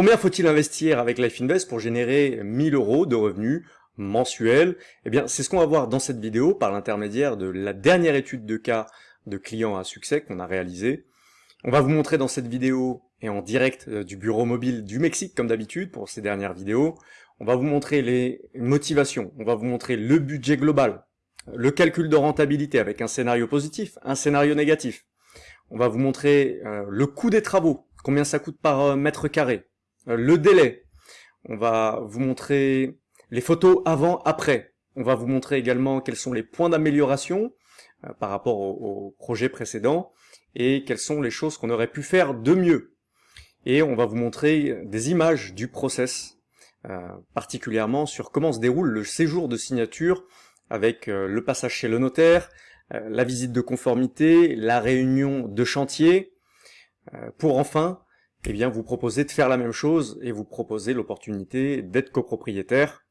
combien faut-il investir avec Life Invest pour générer 1000 euros de revenus mensuels? Eh bien, c'est ce qu'on va voir dans cette vidéo par l'intermédiaire de la dernière étude de cas de clients à succès qu'on a réalisé. On va vous montrer dans cette vidéo et en direct euh, du bureau mobile du Mexique comme d'habitude pour ces dernières vidéos. On va vous montrer les motivations, on va vous montrer le budget global, le calcul de rentabilité avec un scénario positif, un scénario négatif. On va vous montrer euh, le coût des travaux, combien ça coûte par euh, mètre carré, le délai. On va vous montrer les photos avant-après. On va vous montrer également quels sont les points d'amélioration par rapport au, projet précédent et quelles sont les choses qu'on aurait pu faire de mieux et on va vous montrer des images du process, euh, particulièrement sur comment se déroule le séjour de signature avec euh, le passage chez le notaire, euh, la visite de conformité, la réunion de chantier, pour enfin eh bien, vous proposer de faire la même chose et vous proposer l'opportunité d'être copropriétaire.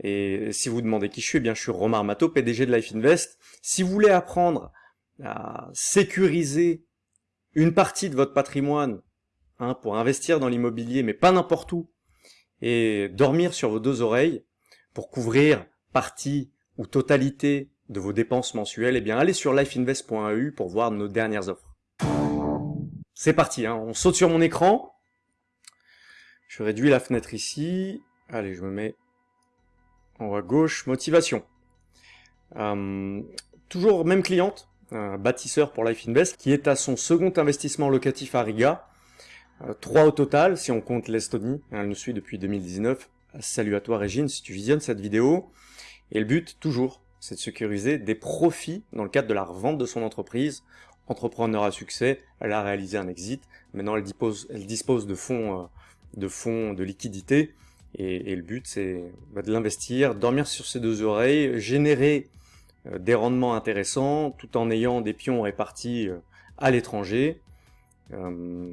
Et si vous demandez qui je suis, eh bien je suis Romain Armato, PDG de Life Invest. Si vous voulez apprendre à sécuriser une partie de votre patrimoine Hein, pour investir dans l'immobilier, mais pas n'importe où, et dormir sur vos deux oreilles pour couvrir partie ou totalité de vos dépenses mensuelles, eh bien allez sur lifeinvest.eu pour voir nos dernières offres. C'est parti, hein, on saute sur mon écran. Je réduis la fenêtre ici. Allez, je me mets en haut à gauche. Motivation. Euh, toujours même cliente, bâtisseur pour Life Invest, qui est à son second investissement locatif à Riga. Euh, trois au total, si on compte l'Estonie. Elle nous suit depuis 2019. Salut à toi Régine, si tu visionnes cette vidéo. Et le but, toujours, c'est de sécuriser des profits dans le cadre de la revente de son entreprise. Entrepreneur à succès, elle a réalisé un exit. Maintenant, elle dispose, dispose de fonds, euh, de fonds, de liquidités. Et, le but, c'est bah, de l'investir, dormir sur ses deux oreilles, générer euh, des rendements intéressants, tout en ayant des pions répartis à l'étranger, euh,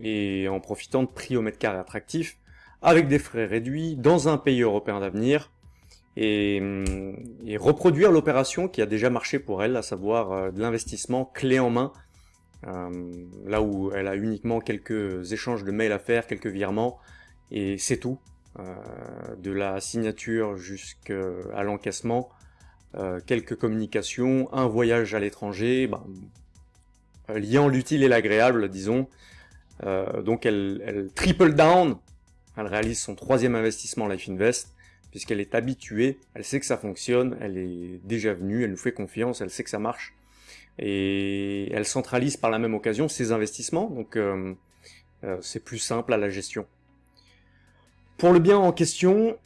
et en profitant de prix au mètre carré attractifs, avec des frais réduits, dans un pays européen d'avenir, et, euh, et, reproduire l'opération qui a déjà marché pour elle, à savoir euh, de l'investissement clé en main, là où elle a uniquement quelques échanges de mails à faire, quelques virements, et c'est tout. de la signature jusqu'à l'encaissement, quelques communications, un voyage à l'étranger, euh, liant l'utile et l'agréable, disons. Euh, donc elle, triple down, elle réalise son troisième investissement Life Invest, puisqu'elle est habituée, elle sait que ça fonctionne, elle est déjà venue, elle nous fait confiance, elle sait que ça marche, et elle centralise par la même occasion ses investissements, donc euh, c'est plus simple à la gestion. Pour le bien en question,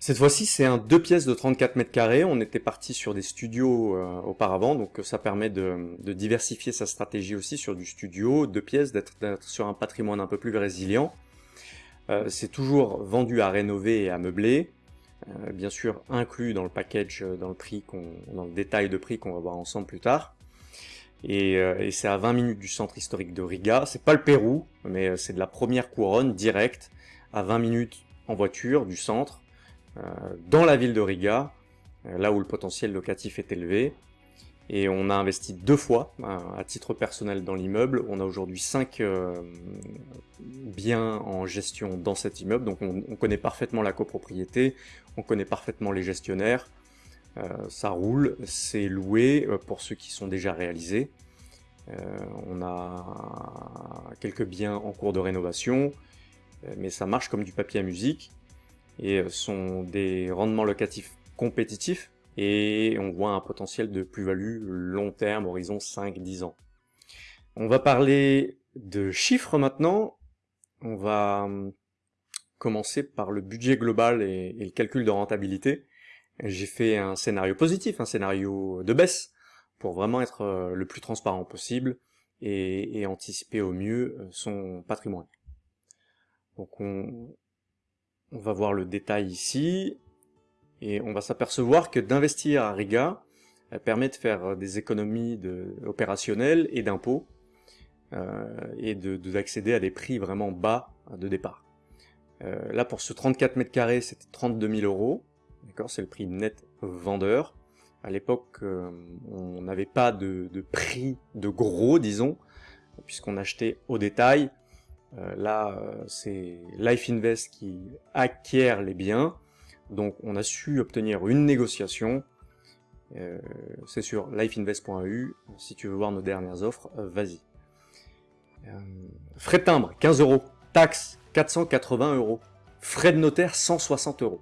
cette fois-ci, c'est un deux pièces de 34 mètres carrés. On était parti sur des studios euh, auparavant, donc ça permet de, diversifier sa stratégie aussi sur du studio, deux pièces, d'être sur un patrimoine un peu plus résilient. Euh, c'est toujours vendu à rénover et à meubler, euh, bien sûr inclus dans le package, dans le prix, dans le détail de prix qu'on va voir ensemble plus tard. Et, et c'est à 20 minutes du centre historique de Riga. C'est pas le Pérou, mais c'est de la première couronne directe, à 20 minutes en voiture du centre euh, dans la ville de Riga, euh, là où le potentiel locatif est élevé. Et on a investi deux fois à titre personnel dans l'immeuble. On a aujourd'hui cinq euh, biens en gestion dans cet immeuble, donc on, connaît parfaitement la copropriété, on connaît parfaitement les gestionnaires. ça roule, c'est loué pour ceux qui sont déjà réalisés. on a quelques biens en cours de rénovation, mais ça marche comme du papier à musique et euh, sont des rendements locatifs compétitifs et on voit un potentiel de plus-value long terme, horizon 5-10 ans. On va parler de chiffres maintenant. On va hum, commencer par le budget global et, le calcul de rentabilité. J'ai fait un scénario positif, un scénario de baisse, pour vraiment être euh, le plus transparent possible et, anticiper au mieux euh, son patrimoine. Donc on, on va voir le détail ici, et on va s'apercevoir que d'investir à Riga euh, permet de faire des économies de, opérationnelles et d'impôts, euh, et d'accéder de, à des prix vraiment bas de départ. Euh, là, pour ce 34 mètres carrés, c'était 32 000 euros, d'accord, c'est le prix net vendeur. À l'époque, on n'avait pas de, de, prix de gros, disons, puisqu'on achetait au détail, Euh, là, euh, c'est Life Invest qui acquiert les biens. Donc on a su obtenir une négociation. Euh, c'est sur lifeinvest.eu. Si tu veux voir nos dernières offres, vas-y. frais de timbre, 15 euros. Taxe, 480 euros. Frais de notaire, 160 euros.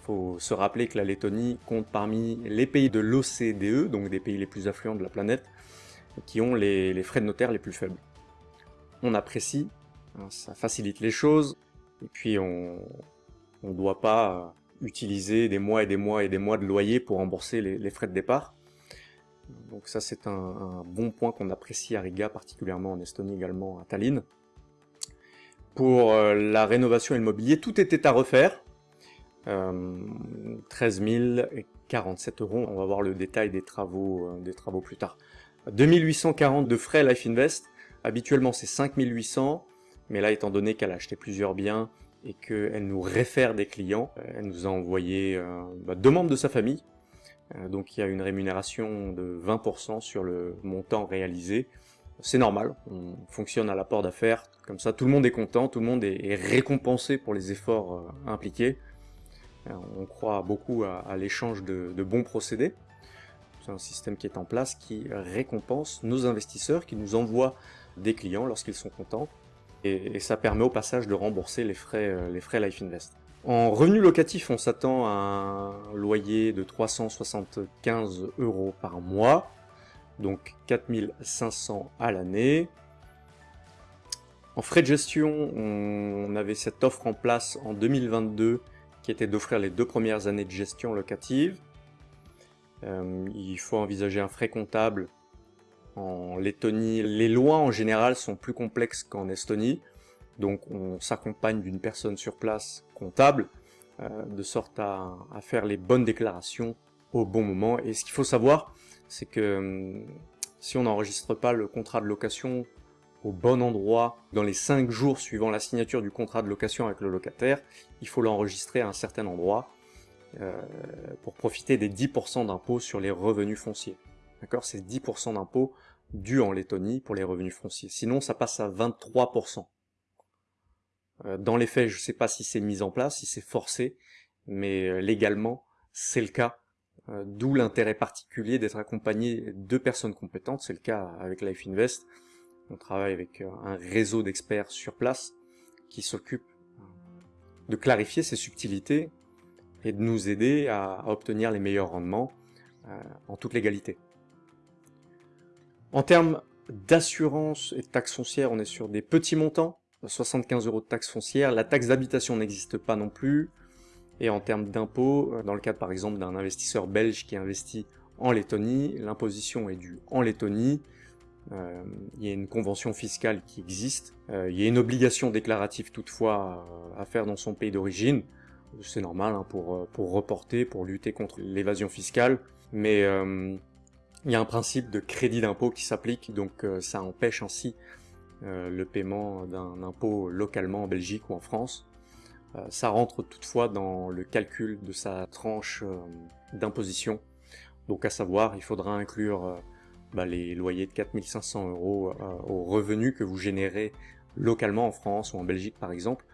Faut se rappeler que la Lettonie compte parmi les pays de l'OCDE, donc des pays les plus affluents de la planète, qui ont les frais de notaire les plus faibles on apprécie, hein, ça facilite les choses, et puis on ne doit pas utiliser des mois et des mois et des mois de loyer pour rembourser les, frais de départ. Donc ça c'est un, bon point qu'on apprécie à Riga, particulièrement en Estonie également à Tallinn. Pour euh, la rénovation et tout était à refaire. 13 euh, 047 euros, on va voir le détail des travaux, euh, des travaux plus tard. 2840 de frais Life Invest, Habituellement, c'est 5800, mais là, étant donné qu'elle a acheté plusieurs biens et qu'elle nous réfère des clients, euh, elle nous a envoyé euh, bah, deux membres de sa famille. Euh, donc il y a une rémunération de 20% sur le montant réalisé. C'est normal, on fonctionne à l'apport d'affaires, comme ça tout le monde est content, tout le monde est, récompensé pour les efforts impliqués. on croit beaucoup à, l'échange de, de bons procédés. C'est un système qui est en place qui récompense nos investisseurs, qui nous envoie des clients lorsqu'ils sont contents. Et, ça permet au passage de rembourser les frais, euh, les frais Life Invest. En revenu locatif, on s'attend à un loyer de 375 euros par mois, donc 4500 à l'année. En frais de gestion, on avait cette offre en place en 2022 qui était d'offrir les deux premières années de gestion locative. Euh, il faut envisager un frais comptable en Lettonie, les lois en général sont plus complexes qu'en Estonie, donc on s'accompagne d'une personne sur place comptable, euh, de sorte à, faire les bonnes déclarations au bon moment. Et ce qu'il faut savoir, c'est que hum, si on n'enregistre pas le contrat de location au bon endroit dans les 5 jours suivant la signature du contrat de location avec le locataire, il faut l'enregistrer à un certain endroit euh, pour profiter des 10% d'impôts sur les revenus fonciers. D'accord? C'est 10% d'impôts dû en Lettonie pour les revenus fonciers. Sinon, ça passe à 23%. Euh, dans les faits, je ne sais pas si c'est mis en place, si c'est forcé, mais euh, légalement, c'est le cas. Euh, d'où l'intérêt particulier d'être accompagné de personnes compétentes. C'est le cas avec Life Invest. On travaille avec un réseau d'experts sur place qui s'occupe de clarifier ces subtilités et de nous aider à obtenir les meilleurs rendements en toute légalité. En termes d'assurance et de taxes foncières, on est sur des petits montants, 75 euros de taxes foncières, la taxe d'habitation n'existe pas non plus, et en termes d'impôts, euh, dans le cadre par exemple d'un investisseur belge qui investit en Lettonie, l'imposition est due en Lettonie, euh, il y a une convention fiscale qui existe, euh, il y a une obligation déclarative toutefois à faire dans son pays d'origine, c'est normal hein, pour, pour reporter, pour lutter contre l'évasion fiscale, mais il y a un principe de crédit d'impôt qui s'applique, donc euh, ça empêche ainsi euh, le paiement d'un impôt localement en Belgique ou en France. Euh, ça rentre toutefois dans le calcul de sa tranche d'imposition. Donc à savoir, il faudra inclure bah, les loyers de 4500 euros aux revenus que vous générez localement en France ou en Belgique par exemple,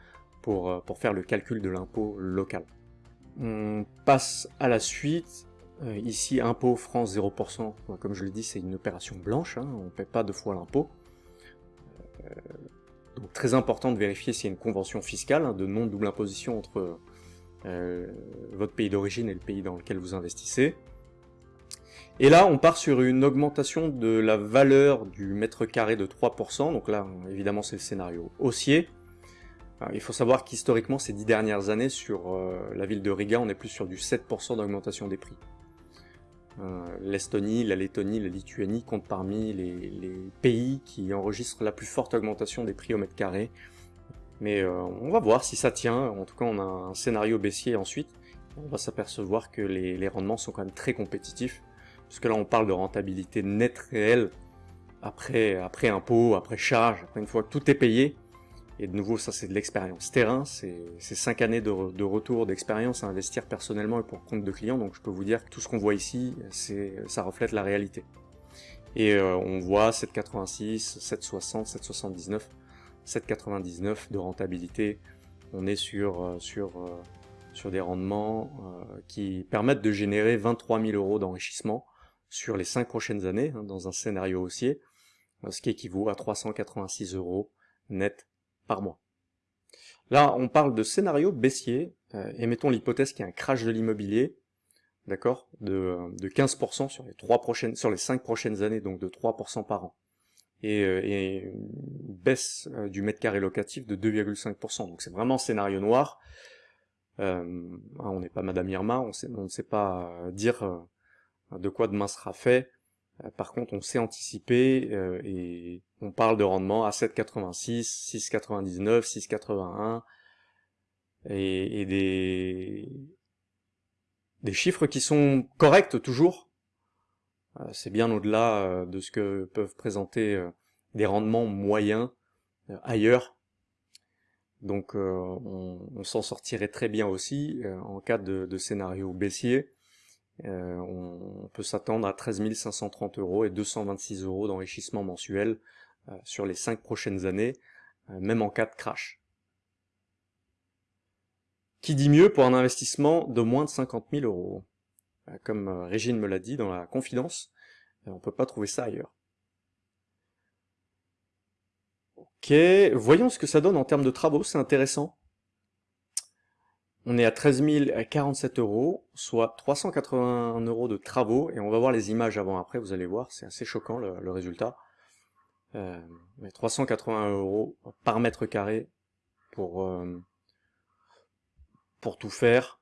pour, pour faire le calcul de l'impôt local. On passe à la suite, euh, ici, impôt France 0%, comme je l'ai dit, c'est une opération blanche, hein, on ne paie pas deux fois l'impôt. Euh, donc très important de vérifier s'il y a une convention fiscale hein, de non-double imposition entre euh, votre pays d'origine et le pays dans lequel vous investissez. Et là, on part sur une augmentation de la valeur du mètre carré de 3%, donc là, évidemment, c'est le scénario haussier. il faut savoir qu'historiquement, ces dix dernières années, sur la ville de Riga, on est plus sur du 7% d'augmentation des prix. Euh, L'Estonie, la Lettonie, la Lituanie comptent parmi les, pays qui enregistrent la plus forte augmentation des prix au mètre carré. Mais euh, on va voir si ça tient. En tout cas, on a un scénario baissier ensuite. On va s'apercevoir que les, rendements sont quand même très compétitifs. Puisque là, on parle de rentabilité nette réelle après, après impôt, après charge, après une fois que tout est payé. Et de nouveau, ça c'est de l'expérience terrain, c'est 5 années de, retour d'expérience à investir personnellement et pour compte de clients, donc je peux vous dire que tout ce qu'on voit ici, ça reflète la réalité. Et euh, on voit 7,86, 7,60, 7,79, 7,99 de rentabilité. On est sur, sur, sur des rendements qui permettent de générer 23 000 euros d'enrichissement sur les 5 prochaines années, hein, dans un scénario haussier, ce qui équivaut à 386 euros net par mois. Là, on parle de scénario baissier, euh, et mettons l'hypothèse qu'il y a un crash de l'immobilier, d'accord, de, 15% sur les trois prochaines, sur les 5 prochaines années, donc de 3% par an. Et, euh, une baisse euh, du mètre carré locatif de 2,5%. Donc c'est vraiment scénario noir. Euh, on n'est pas Madame Irma, on ne sait pas dire de quoi demain sera fait. Par contre, on sait anticiper et on parle de rendement à 7,86, 6,99, 6,81 et, et des, chiffres qui sont corrects toujours. Euh, c'est bien au-delà euh, de ce que peuvent présenter euh, des rendements moyens ailleurs. Donc on, s'en sortirait très bien aussi en cas de, de scénario baissier. On, peut s'attendre à 13 530 euros et 226 euros d'enrichissement mensuel sur les 5 prochaines années, même en cas de crash. Qui dit mieux pour un investissement de moins de 50 000 euros? Euh, Comme euh, Régine me l'a dit dans la confidence, euh, on ne peut pas trouver ça ailleurs. Ok, voyons ce que ça donne en termes de travaux, c'est intéressant. On est à 13 047 euros, soit 381 euros de travaux, et on va voir les images avant-après, vous allez voir, c'est assez choquant le, résultat. Euh, 380 euros par mètre carré pour, pour tout faire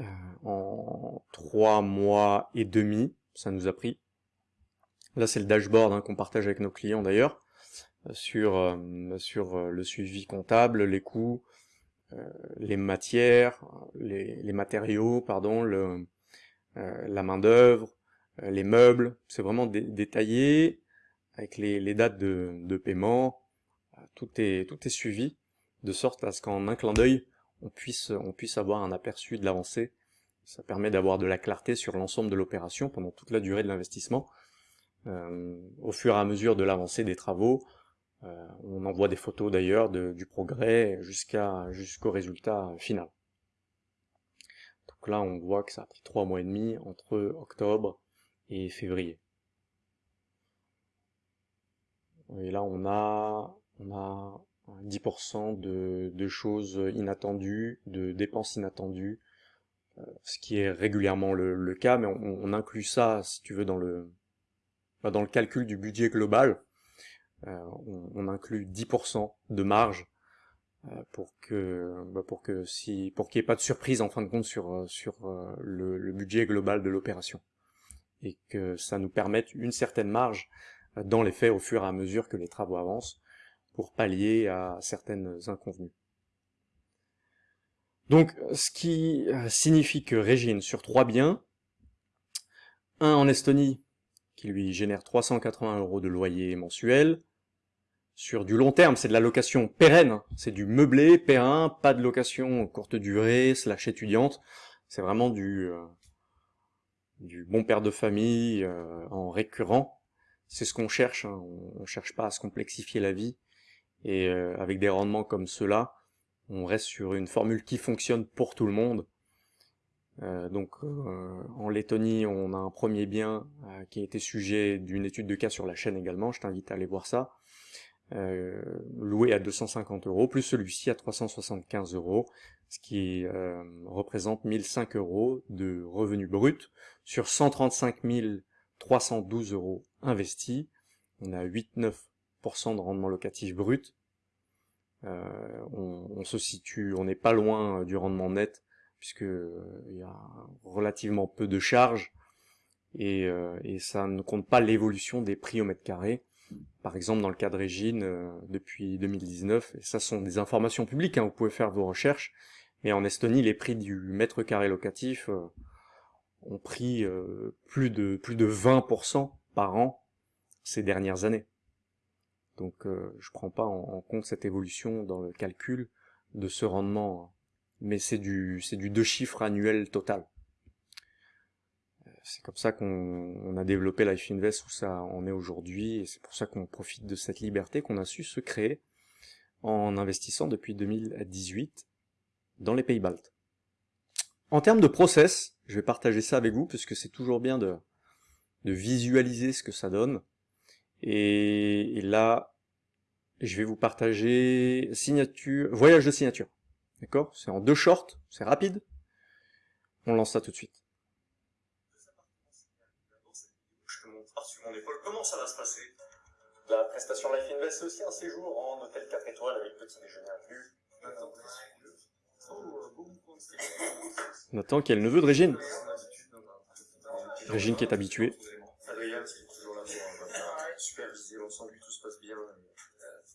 euh, en trois mois et demi, ça nous a pris. Là, c'est le dashboard hein, qu'on partage avec nos clients d'ailleurs, euh, sur, euh, sur le suivi comptable, les coûts, les matières, les, matériaux, pardon, le, la main d'œuvre, les meubles. C'est vraiment détaillé avec les, dates de, paiement. Tout est, suivi de sorte à ce qu'en un clin d'œil, on puisse, avoir un aperçu de l'avancée. Ça permet d'avoir de la clarté sur l'ensemble de l'opération pendant toute la durée de l'investissement. Euh, au fur et à mesure de l'avancée des travaux, euh, on envoie des photos d'ailleurs du progrès jusqu'à jusqu'au résultat final. Donc là, on voit que ça a pris trois mois et demi entre octobre et février. Et là, on a, on a 10% de, choses inattendues, de dépenses inattendues, euh, ce qui est régulièrement le, cas, mais on, inclut ça, si tu veux, dans le, dans le calcul du budget global. Euh, on, inclut 10% de marge euh, pour que bah, pour que si pour qu'il n'y ait pas de surprise en fin de compte sur sur le, budget global de l'opération et que ça nous permette une certaine marge dans les faits au fur et à mesure que les travaux avancent pour pallier à certaines inconvenues. Donc, ce qui euh, signifie que Régine, sur trois biens, un en Estonie, qui lui génère 380 euros de loyer mensuel, sur du long terme, c'est de la location pérenne, c'est du meublé, P1, pas de location courte durée, slash étudiante, c'est vraiment du, euh, du bon père de famille euh, en récurrent, c'est ce qu'on cherche, hein. on, ne cherche pas à se complexifier la vie, et euh, avec des rendements comme ceux-là, on reste sur une formule qui fonctionne pour tout le monde. Donc euh, en Lettonie, on a un premier bien qui a été sujet d'une étude de cas sur la chaîne également, je t'invite à aller voir ça. Loué à 250 euros, plus celui-ci à 375 euros, ce qui représente 1005 euros de revenus bruts sur 135 312 euros investis. On a 8-9% de rendement locatif brut. Euh, on, se situe, on n'est pas loin euh, du rendement net, puisque euh, il y a relativement peu de charges, et, ça ne compte pas l'évolution des prix au mètre carré. Par exemple, dans le cas de Régine, depuis 2019, et ça sont des informations publiques, hein, vous pouvez faire vos recherches, mais en Estonie, les prix du mètre carré locatif ont pris plus de plus de 20% par an ces dernières années. Donc euh, je prends pas en, compte cette évolution dans le calcul de ce rendement, mais c'est du c'est du deux chiffres annuels total. C'est comme ça qu'on a développé Life Invest où ça en est aujourd'hui, et c'est pour ça qu'on profite de cette liberté qu'on a su se créer en investissant depuis 2018 dans les pays baltes. En termes de process, je vais partager ça avec vous, puisque c'est toujours bien de, de visualiser ce que ça donne. Et, là, je vais vous partager signature, voyage de signature. D'accord? C'est en deux shorts, c'est rapide. On lance ça tout de suite. Je te montre par-dessus mon épaule comment ça va se passer? La prestation Life Invest, c'est aussi un séjour en hôtel 4 étoiles avec petit déjeuner inclus. Nathan qui est le neveu de Régine. Régine qui est habituée. Adrien qui est toujours là pour superviser l'ensemble, tout se passe bien.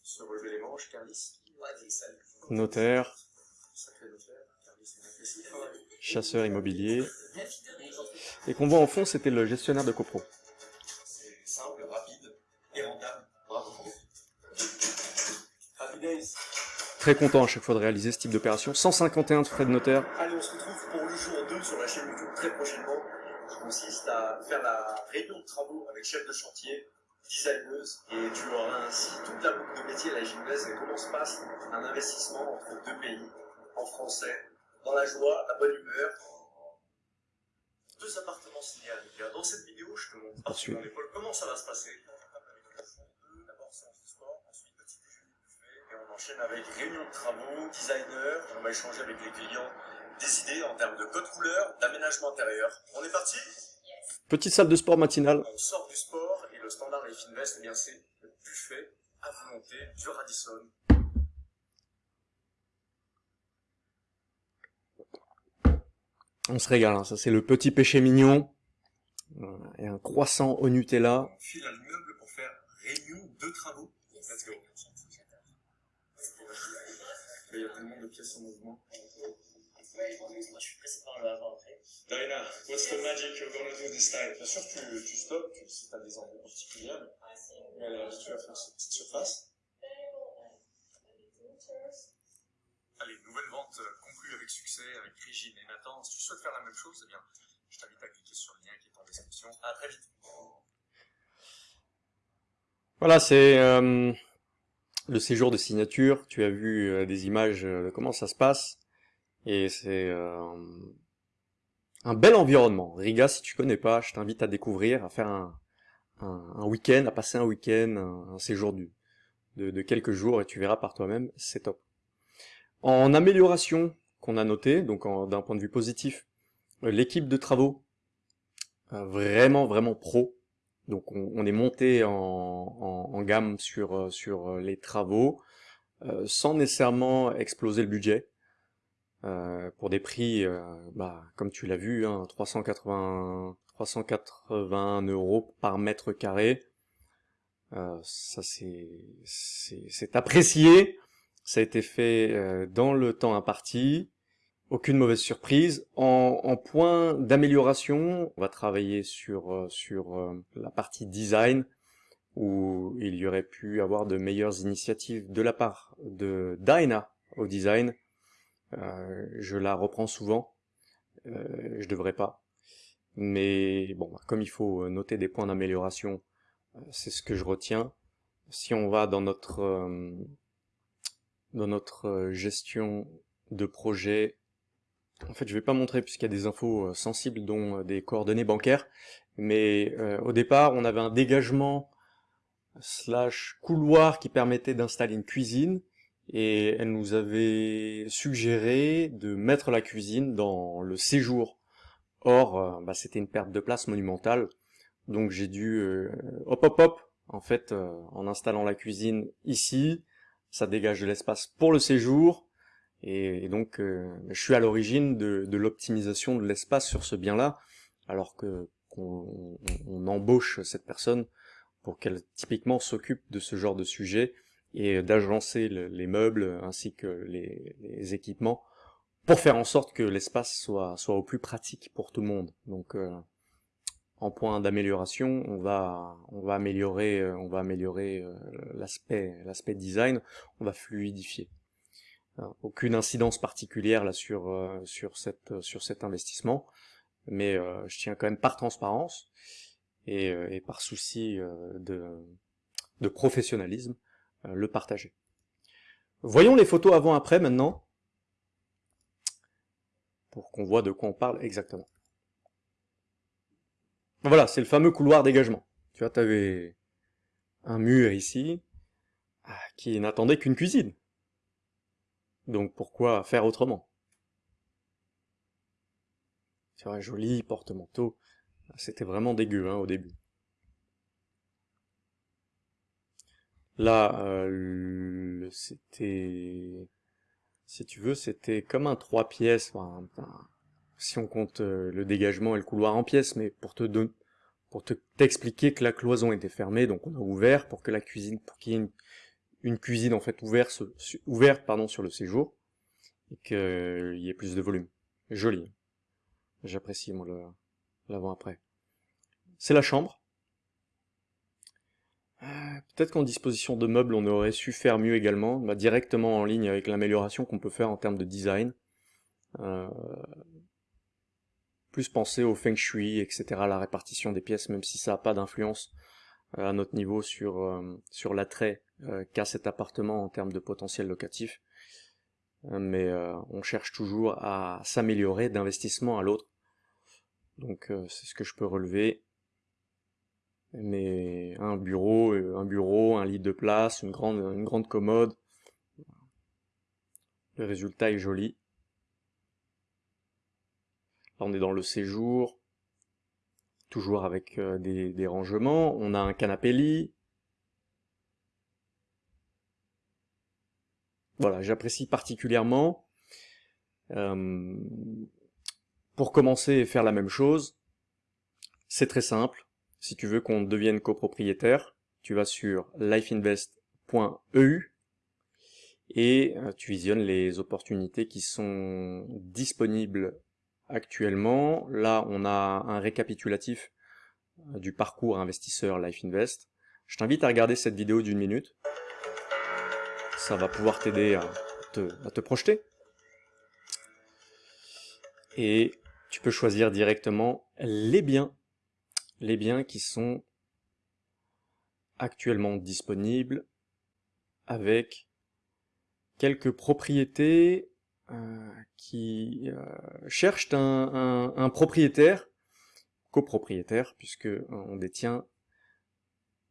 Se relever les manches, Carlis. Notaire. Chasseur immobilier. Et qu'on voit en fond, c'était le gestionnaire de copro. Très content à chaque fois de réaliser ce type d'opération. 151 de frais de notaire. Allez, on se retrouve pour le jour 2 sur la chaîne YouTube très prochainement, qui consiste à faire la réunion de travaux avec chef de chantier, designeuse, et tu auras ainsi toute la boucle de métier à la gymnase et comment se passe un investissement entre deux pays, en français, dans la joie, la bonne humeur. Deux appartements signés à. Dans cette vidéo, je te montre épaule comment ça va se passer. D'abord séance de sport, ensuite petit déjeuner buffet, et on enchaîne avec réunion de travaux, designer, on va échanger avec les clients des idées en termes de code couleur, d'aménagement intérieur. On est parti? Petite salle de sport matinale. On sort du sport et le standard Life Invest, eh bien c'est le buffet à volonté du Radisson. On se régale, hein. ça c'est le petit péché mignon. Voilà. Et un croissant au Nutella. On file à l'immeuble pour faire réunion de travaux. Let's go. Il y a tellement de pièces en mouvement. Suis pressé par le avant après. Diana, what's the magic you're gonna do this time? Bien sûr, tu, tu stops, tu, si tu as des envies particulières, mais là, tu vas faire cette petite surface. Allez, nouvelle vente euh, conclue avec succès, avec Régine et Nathan. Si tu souhaites faire la même chose, eh bien, je t'invite à cliquer sur le lien qui est en description. À très vite. Voilà, c'est euh, le séjour de signature. Tu as vu euh, des images de comment ça se passe. Et c'est euh, un bel environnement. Riga, si tu connais pas, je t'invite à découvrir, à faire un, week-end, à passer un week-end, un, séjour du, de, de quelques jours, et tu verras par toi-même, c'est top. En amélioration qu'on a noté, donc d'un point de vue positif, euh, l'équipe de travaux, euh, vraiment vraiment pro. Donc on, est monté en, gamme sur, sur les travaux, euh, sans nécessairement exploser le budget. Euh, pour des prix, euh, bah, comme tu l'as vu, hein, 380, 380 euros par mètre carré. Euh, ça c'est apprécié. Ça a été fait euh, dans le temps imparti. Aucune mauvaise surprise. En, en point d'amélioration, on va travailler sur euh, sur la partie design où il y aurait pu avoir de meilleures initiatives de la part de Dyna au design euh, je la reprends souvent. Euh, je devrais pas. Mais bon, comme il faut noter des points d'amélioration, euh, c'est ce que je retiens. Si on va dans notre dans notre gestion de projet, en fait, je vais pas montrer puisqu'il y a des infos sensibles, dont des coordonnées bancaires. Mais au départ, on avait un dégagement slash couloir qui permettait d'installer une cuisine et elle nous avait suggéré de mettre la cuisine dans le séjour. Or, euh, bah, c'était une perte de place monumentale, donc j'ai dû euh, hop hop hop, en fait, euh, en installant la cuisine ici, ça dégage de l'espace pour le séjour, et, donc je suis à l'origine de, de l'optimisation de l'espace sur ce bien-là, alors que qu'on on embauche cette personne pour qu'elle typiquement s'occupe de ce genre de sujet, et d'agencer les meubles ainsi que les, équipements pour faire en sorte que l'espace soit, soit au plus pratique pour tout le monde. Donc euh, en point d'amélioration, on va on va améliorer euh, on va améliorer euh, l'aspect l'aspect design, on va fluidifier. Aucune incidence particulière là sur sur cette sur cet investissement, mais je tiens quand même par transparence et, par souci de, de professionnalisme le partager. Voyons les photos avant-après maintenant, pour qu'on voit de quoi on parle exactement. Voilà, c'est le fameux couloir dégagement. Tu vois, tu avais un mur ici, ah, qui n'attendait qu'une cuisine. Donc pourquoi faire autrement? C'est vrai, joli porte-manteau. C'était vraiment dégueu hein, au début. Là, euh, c'était... Si tu veux, c'était comme un trois pièces, si on compte euh, le dégagement et le couloir en pièces, mais pour te donner, pour te t'expliquer que la cloison était fermée, donc on a ouvert pour que la cuisine, pour qu'il cuisine en fait ouverte, ouverte pardon, sur le séjour, et qu'il y ait plus de volume. Joli. J'apprécie moi l'avant-après. C'est la chambre. Euh, peut-être qu'en disposition de meubles, on aurait su faire mieux également, bah, directement en ligne avec l'amélioration qu'on peut faire en termes de design. Euh, plus penser au feng shui, etc., la répartition des pièces, même si ça n'a pas d'influence à notre niveau sur, sur l'attrait qu'a cet appartement en termes de potentiel locatif. mais on cherche toujours à s'améliorer d'investissement à l'autre. Donc c'est ce que je peux relever mais un bureau, euh, un bureau, un lit de place, une grande, une grande commode. Le résultat est joli. Là, on est dans le séjour, toujours avec euh, des, des rangements. On a un canapé lit. Voilà, j'apprécie particulièrement. Euh, pour commencer et faire la même chose, c'est très simple. Si tu veux qu'on devienne copropriétaire, tu vas sur lifeinvest.eu et euh, tu visionnes les opportunités qui sont disponibles actuellement. Là, on a un récapitulatif euh, du parcours investisseur Life Invest. Je t'invite à regarder cette vidéo d'une minute. Ça va pouvoir t'aider à te, à te projeter. Et tu peux choisir directement les biens les biens qui sont actuellement disponibles avec quelques propriétés qui euh, cherchent un, propriétaire, copropriétaire, puisque euh, on détient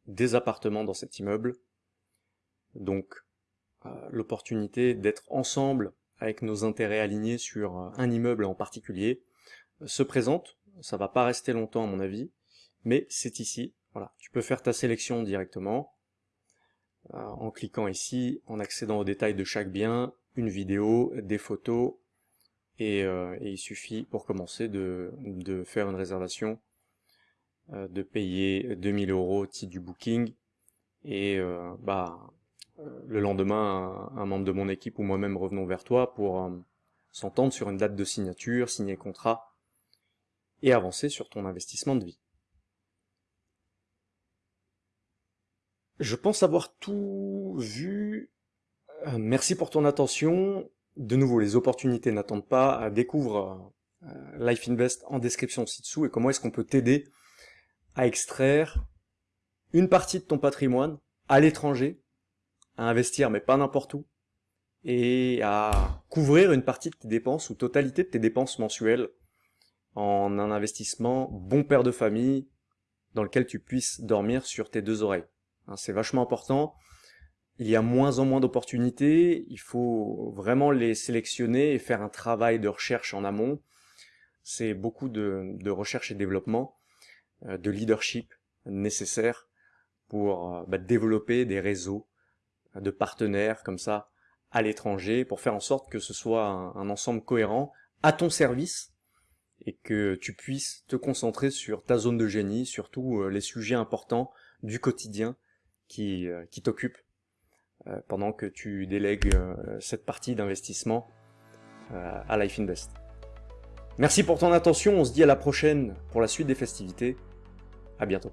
des appartements dans cet immeuble. Donc l'opportunité d'être ensemble avec nos intérêts alignés sur un immeuble en particulier se présente. Ça va pas rester longtemps à mon avis mais c'est ici. Voilà, tu peux faire ta sélection directement euh, en cliquant ici, en accédant aux détails de chaque bien, une vidéo, des photos, et, euh, il suffit pour commencer de, faire une réservation, euh, de payer 2000 euros au titre du booking, et bah le lendemain, un, membre de mon équipe ou moi-même revenons vers toi pour s'entendre sur une date de signature, signer contrat, et avancer sur ton investissement de vie. Je pense avoir tout vu. Euh, merci pour ton attention. De nouveau, les opportunités n'attendent pas. Découvre euh, Life Invest en description ci-dessous et comment est-ce qu'on peut t'aider à extraire une partie de ton patrimoine à l'étranger, à investir mais pas n'importe où, et à couvrir une partie de tes dépenses ou totalité de tes dépenses mensuelles en un investissement bon père de famille dans lequel tu puisses dormir sur tes deux oreilles. Hein, c'est vachement important. Il y a moins en moins d'opportunités, il faut vraiment les sélectionner et faire un travail de recherche en amont. C'est beaucoup de, recherche et développement, euh, de leadership nécessaire pour euh, bah, développer des réseaux euh, de partenaires comme ça à l'étranger pour faire en sorte que ce soit un, ensemble cohérent à ton service et que tu puisses te concentrer sur ta zone de génie, surtout les sujets importants du quotidien qui, qui t'occupe euh, pendant que tu délègues euh, cette partie d'investissement à Life Invest. Merci pour ton attention, on se dit à la prochaine pour la suite des festivités. À bientôt.